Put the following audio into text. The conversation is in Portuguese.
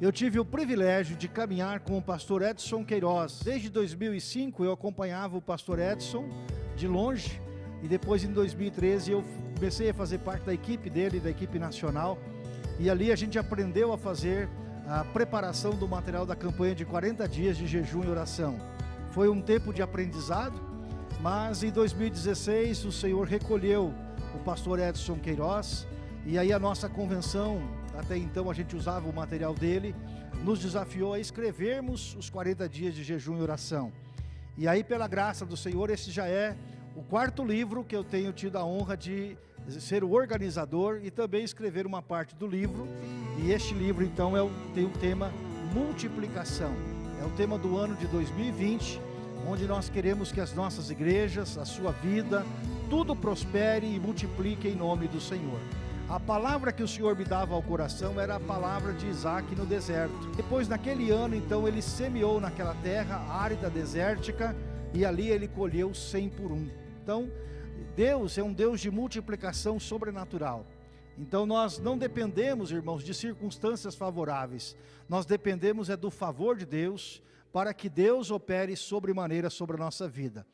Eu tive o privilégio de caminhar com o pastor Edson Queiroz. Desde 2005 eu acompanhava o pastor Edson de longe e depois em 2013 eu comecei a fazer parte da equipe dele, da equipe nacional. E ali a gente aprendeu a fazer a preparação do material da campanha de 40 dias de jejum e oração. Foi um tempo de aprendizado, mas em 2016 o Senhor recolheu o pastor Edson Queiroz e aí a nossa convenção até então a gente usava o material dele, nos desafiou a escrevermos os 40 dias de jejum e oração. E aí, pela graça do Senhor, esse já é o quarto livro que eu tenho tido a honra de ser o organizador e também escrever uma parte do livro. E este livro, então, é o, tem o tema multiplicação. É o tema do ano de 2020, onde nós queremos que as nossas igrejas, a sua vida, tudo prospere e multiplique em nome do Senhor. A palavra que o Senhor me dava ao coração era a palavra de Isaac no deserto. Depois, naquele ano, então, ele semeou naquela terra árida, desértica, e ali ele colheu cem por um. Então, Deus é um Deus de multiplicação sobrenatural. Então nós não dependemos, irmãos, de circunstâncias favoráveis. Nós dependemos é do favor de Deus para que Deus opere sobremaneira sobre a nossa vida.